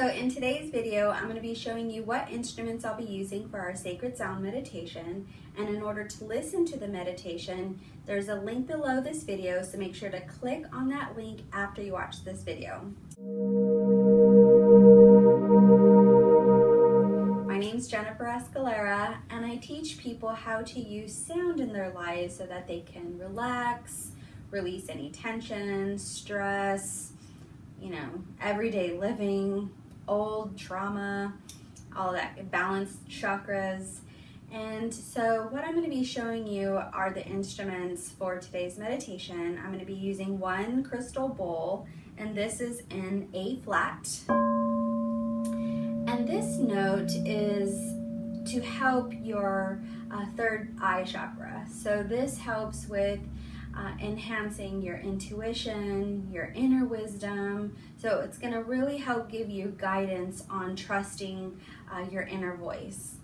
So in today's video, I'm going to be showing you what instruments I'll be using for our sacred sound meditation. And in order to listen to the meditation, there's a link below this video, so make sure to click on that link after you watch this video. My name's Jennifer Escalera, and I teach people how to use sound in their lives so that they can relax, release any tension, stress, you know, everyday living, old trauma, all that, balanced chakras. And so what I'm going to be showing you are the instruments for today's meditation. I'm going to be using one crystal bowl, and this is in A flat. And this note is to help your uh, third eye chakra. So this helps with uh, enhancing your intuition, your inner wisdom. So it's going to really help give you guidance on trusting uh, your inner voice.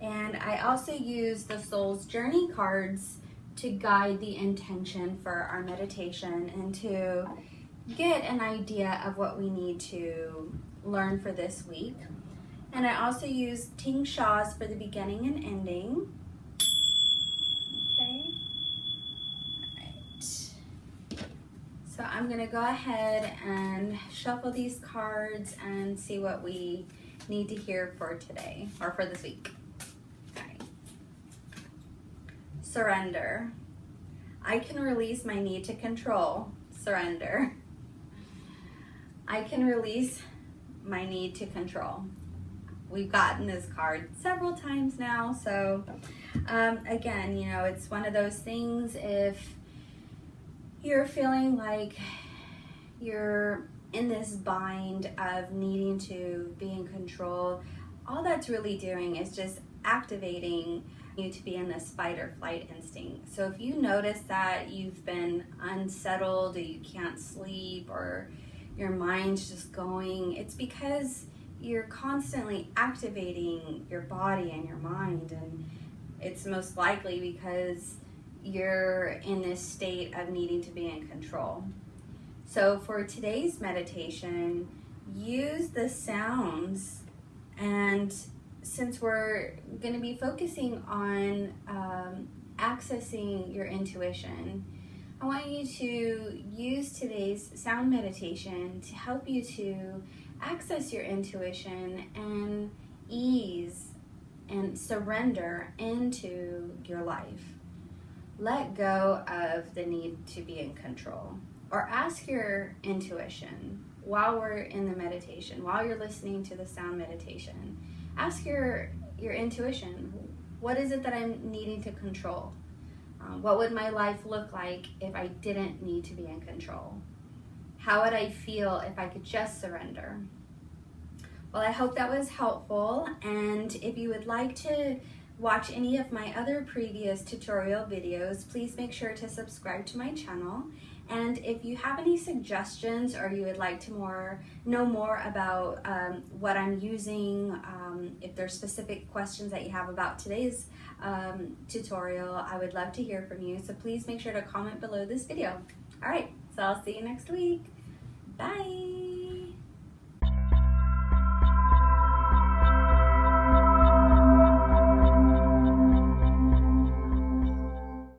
And I also use the Soul's Journey cards to guide the intention for our meditation and to get an idea of what we need to learn for this week. And I also use tingshas for the beginning and ending. So I'm gonna go ahead and shuffle these cards and see what we need to hear for today or for this week. Surrender. I can release my need to control. Surrender. I can release my need to control. We've gotten this card several times now, so um, again, you know, it's one of those things if you're feeling like you're in this bind of needing to be in control, all that's really doing is just activating you to be in this fight or flight instinct. So if you notice that you've been unsettled or you can't sleep or your mind's just going, it's because you're constantly activating your body and your mind and it's most likely because you're in this state of needing to be in control. So for today's meditation, use the sounds and since we're going to be focusing on um, accessing your intuition, I want you to use today's sound meditation to help you to access your intuition and ease and surrender into your life let go of the need to be in control or ask your intuition while we're in the meditation while you're listening to the sound meditation. Ask your your intuition what is it that i'm needing to control? Um, what would my life look like if i didn't need to be in control? How would i feel if i could just surrender? Well i hope that was helpful and if you would like to watch any of my other previous tutorial videos, please make sure to subscribe to my channel. And if you have any suggestions or you would like to more know more about um, what I'm using, um, if there's specific questions that you have about today's um, tutorial, I would love to hear from you. So please make sure to comment below this video. All right, so I'll see you next week. Bye.